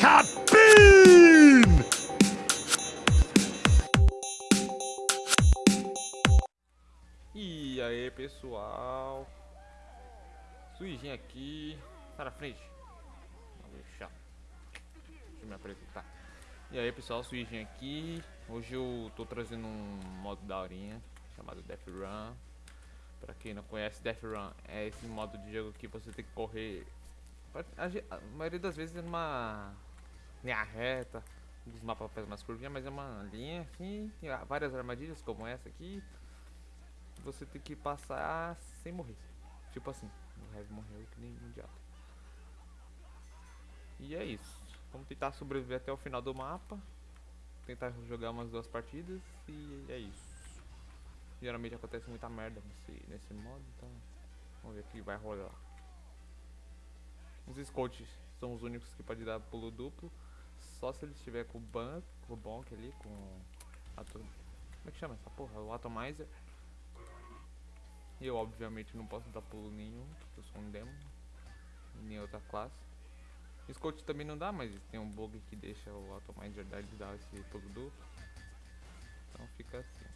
Sabine! E aí pessoal? Suijinho aqui na frente. Vou deixar Deixa eu me apresentar. E aí pessoal, Suijinho aqui. Hoje eu tô trazendo um modo daorinha Chamado Death Run. Pra quem não conhece, Death Run é esse modo de jogo que você tem que correr. A maioria das vezes é numa linha reta Os mapas fazem mais curvinha, mas é uma linha assim várias armadilhas como essa aqui você tem que passar sem morrer. Tipo assim, o Heavy morreu que nem mundial. E é isso. Vamos tentar sobreviver até o final do mapa. Tentar jogar umas duas partidas e é isso. Geralmente acontece muita merda nesse, nesse modo, então vamos ver o que vai rolar. Os scouts são os únicos que podem dar pulo duplo. Só se ele estiver com o banco, com o bonk ali, com a Como é que chama essa porra? O Atomizer. Eu obviamente não posso dar pulo nenhum, porque eu sou um demo, nem outra classe. Scout também não dá, mas tem um bug que deixa o Atomizer dar esse pulo duplo. Então fica assim.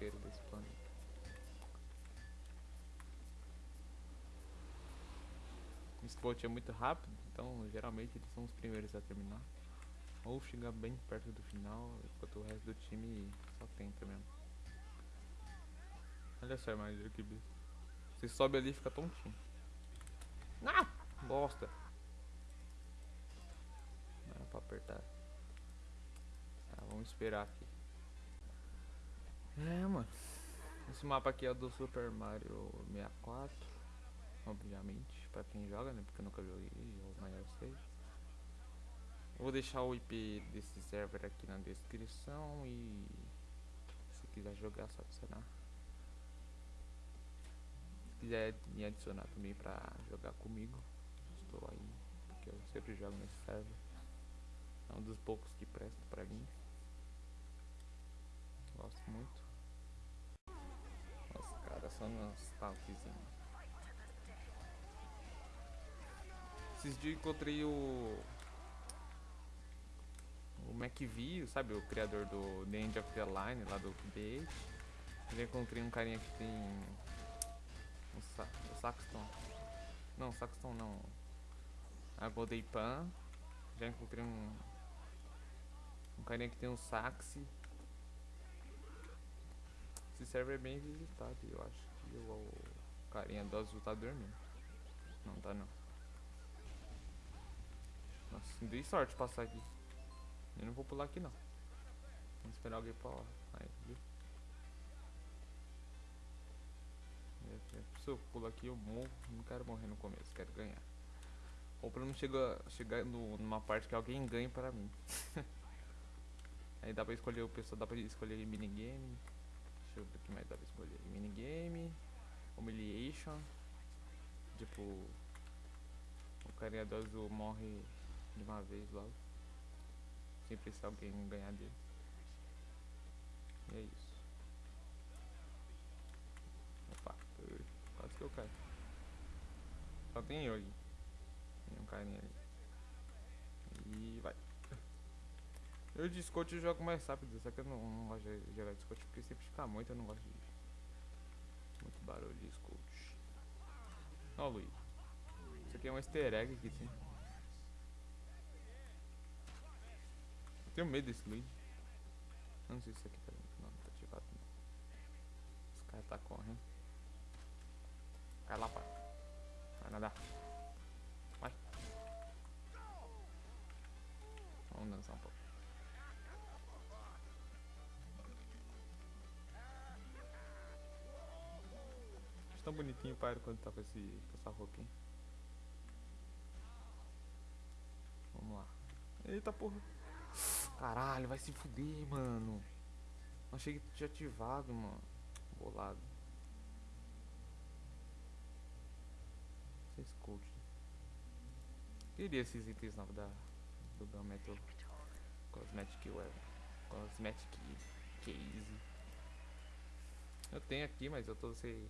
Maior taunteiro desse planeta. Spot é muito rápido, então geralmente eles são os primeiros a terminar. Ou chega bem perto do final, enquanto o resto do time só tenta mesmo. Olha só a armadilha que Você sobe ali e fica tontinho. Ah! Bosta! Não era pra apertar. Tá, vamos esperar aqui. É, mano. Esse mapa aqui é do Super Mario 64 obviamente, pra quem joga, né? Porque eu nunca joguei, ou maior seja. Eu vou deixar o IP desse server aqui na descrição e se quiser jogar, só adicionar. Se quiser me adicionar também pra jogar comigo, estou aí, porque eu sempre jogo nesse server. É um dos poucos que presta pra mim. Gosto muito. Os caras são nostálgicos. Esses dias encontrei o. O McVie, sabe? O criador do The End of the Line, lá do update. Já encontrei um carinha que tem. O, sa o Saxton. Não, Saxton não. A Golden Pan. Já encontrei um. Um carinha que tem um sax. Esse server é bem visitado, eu acho que o, carinha do azul tá dormindo. Não tá não. Nossa, dei sorte passar aqui. Eu não vou pular aqui não. Vamos esperar alguém pra lá. Aí, viu? Se eu pular aqui eu morro. Não quero morrer no começo, quero ganhar. Ou pra não chegar, chegar no, numa parte que alguém ganhe pra mim. Aí dá pra escolher o pessoal, dá pra escolher minigame. Eu o que mais dá pra escolher. Minigame, humiliation. Tipo, o carinha do azul morre de uma vez logo. Sem precisar alguém ganhar dele. E é isso. Opa, quase que eu caio. Só tem eu ali. Tem um carinha ali. E vai. Eu de Scott eu jogo mais rápido, só que eu não, não gosto de jogar de porque sempre fica muito, eu não gosto de muito barulho de Scott. Ó, Luiz. Isso aqui é um easter egg que tem. Tenho medo desse lead. Não sei se isso aqui tá. Não, tá ativado não. Esse cara tá correndo. Cai lá, pai. Vai nadar. Tão bonitinho o quando tá com, esse, com essa? Vamos lá. Eita porra. Caralho, vai se fuder, mano. Achei que tinha ativado, mano. Bolado. Vocês curtem. Queria esses itens novos da, do Gunmetal Cosmetic Weapon. Cosmetic Case. Eu tenho aqui, mas eu tô sem.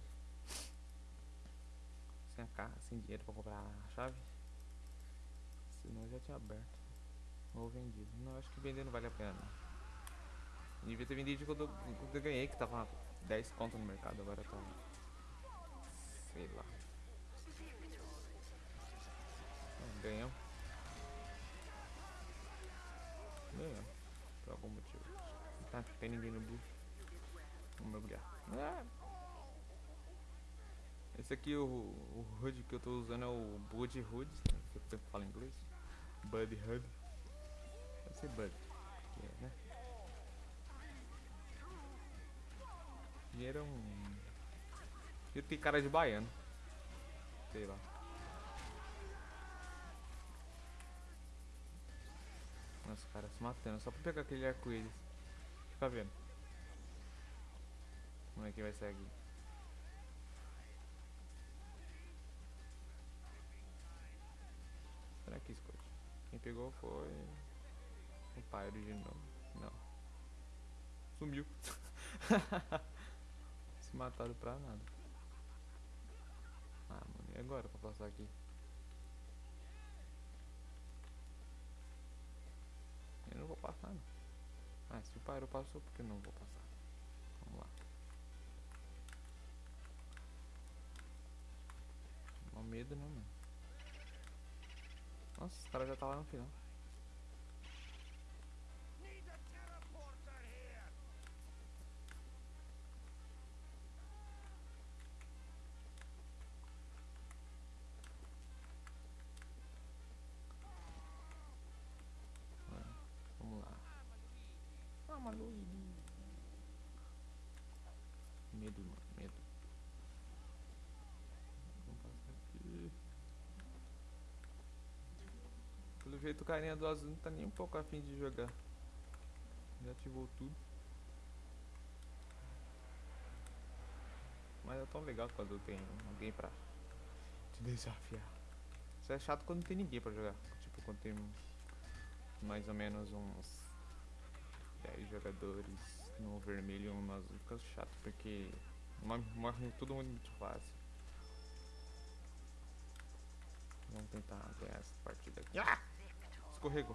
Sem, sem dinheiro pra comprar a chave. Senão eu já tinha aberto. Ou vendido. Não, acho que vender não vale a pena não. Devia ter vendido quando eu, quando eu ganhei, que tava 10 conto no mercado, agora tá. Sei lá. Ganhamos. Ganhamos. Por algum motivo. Tá, tem ninguém no blue. Vamos mergulhar. Ah. Esse aqui, o, o HUD que eu tô usando é o Bud HUD, que eu sempre em inglês. Bud HUD. Deve ser Bud, porque, né? Dinheiro é um... Dinheiro tem cara de baiano. Sei lá. Nossa, cara se matando, só pra pegar aquele arco-íris. Fica vendo. Como é que vai sair aqui? Será que? Quem pegou foi. O pai original. Não. Sumiu. Se mataram pra nada. Ah, mano, e agora pra passar aqui? Eu não vou passar não. Ah, se o Pyro passou, por que eu não vou passar? Vamos lá. Não medo não, mano. Nossa, cara já tá lá no final. Vamos lá. Ah, Luigi. Medo, mano, medo. Vamos passar aqui. Pelo jeito o carinha do azul não tá nem um pouco afim de jogar. Já ativou tudo. Mas é tão legal quando tem alguém pra te desafiar. Isso é chato quando não tem ninguém pra jogar. Tipo, quando tem mais ou menos uns 10 jogadores no vermelho e um no azul. Fica chato porque morre todo mundo muito fácil. Vamos tentar ganhar essa partida aqui. Ah! Escorregou.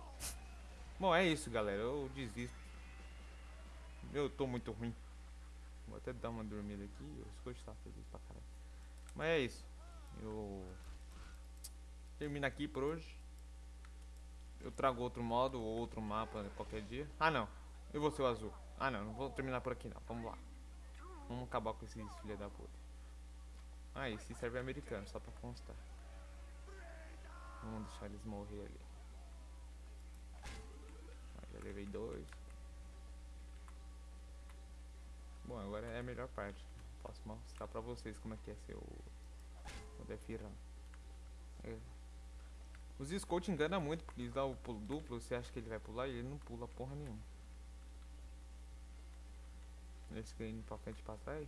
Bom, é isso, galera. Eu desisto. Eu tô muito ruim. Vou até dar uma dormida aqui. O Scott feliz pra caralho. Mas é isso. Eu termino aqui por hoje. Eu trago outro modo ou outro mapa qualquer dia. Ah, não. Eu vou ser o azul. Ah, não. Não vou terminar por aqui, não. Vamos lá. Vamos acabar com esses filha da puta. Ah, esse serve americano, só pra constar. Vamos deixar eles morrer ali. Ah, já levei dois. Bom, agora é a melhor parte. Posso mostrar pra vocês como é que é ser o, o Defira. É. Os Scout engana muito, porque eles dão o pulo duplo, você acha que ele vai pular e ele não pula porra nenhuma. Ficam indo pra frente e pra trás.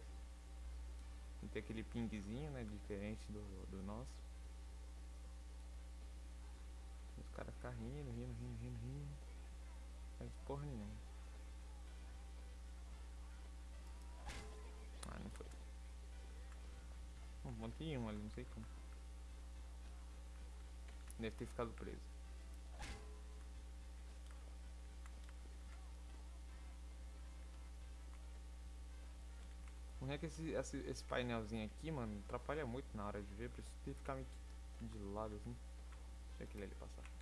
E tem aquele pingzinho, né, diferente do, do nosso. Os caras ficam rindo, rindo, rindo, rindo, rindo. Faz porra nenhuma. Ah, não foi. Um monte um ali, não sei como. Deve ter ficado preso. Não é que esse, esse, esse painelzinho aqui, mano, atrapalha muito na hora de ver, por isso tem que ficar de lado assim. Deixa aquele ali passar.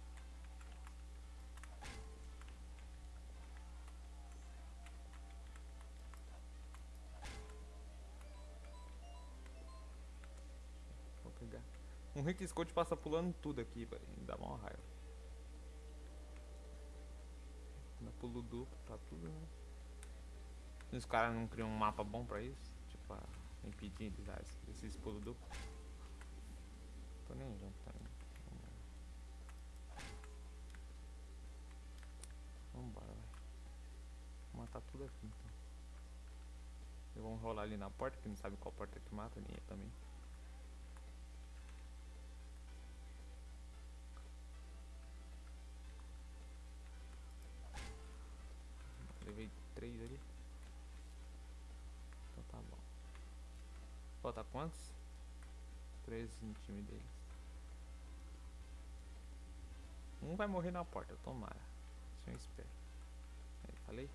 Rick Scott passa pulando tudo aqui, velho. Dá uma raiva. Dá pulo duplo, tá tudo, né? Os caras não criam um mapa bom pra isso, tipo, pra impedir eles dar esse- esses pulos duplos. Tô nem junto também. Vambora, vai. Vou matar tudo aqui então. E vamos rolar ali na porta, que não sabe qual porta que mata, nem eu também. Quantos? Três no time deles. Um vai morrer na porta, tomara. Isso eu espero. Aí, falei?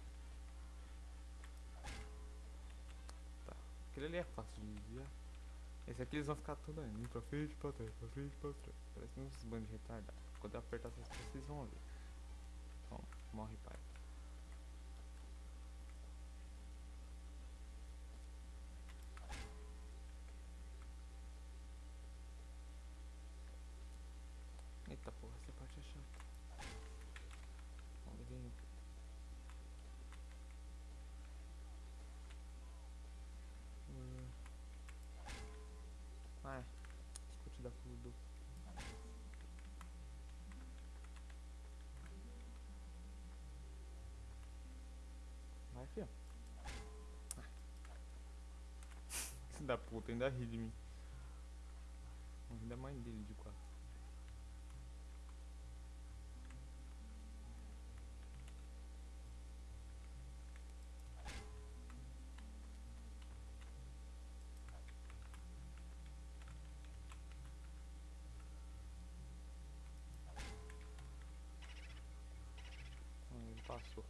Tá. Aquele ali é fácil de desviar. Esse aqui eles vão ficar tudo indo pra frente, pra trás, pra frente, pra trás. Parece uns bandos retardados. Quando eu apertar essas coisas, vocês vão ver. Toma, morre pai. Filho. Ai. Filho da puta, ainda ri de mim. Vou rir da mãe dele de quatro. Hum, Ele passou.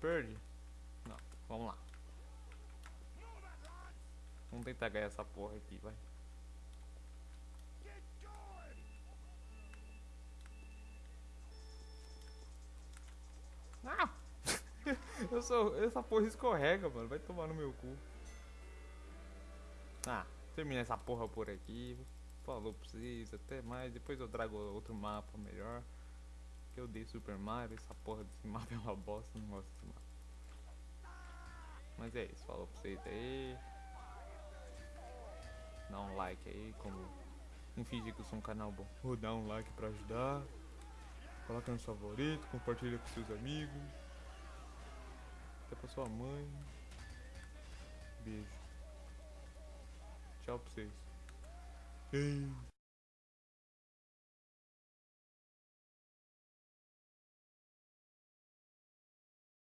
Perdi. Não, vamos lá. Vamos tentar ganhar essa porra aqui, vai. Ah! eu sou. Essa porra escorrega, mano. Vai tomar no meu cu. Ah, termina essa porra por aqui. Falou pra vocês, até mais. Depois eu trago outro mapa melhor. Que eu dei Super Mario, essa porra desse mapa é uma bosta, não gosto desse mapa. Mas é isso, falou pra vocês aí. Dá um like aí, como. Não fingir que eu sou um canal bom. Vou dar um like pra ajudar. Coloca no favorito, compartilha com seus amigos. Até pra sua mãe. Beijo. Tchau pra vocês. Ei.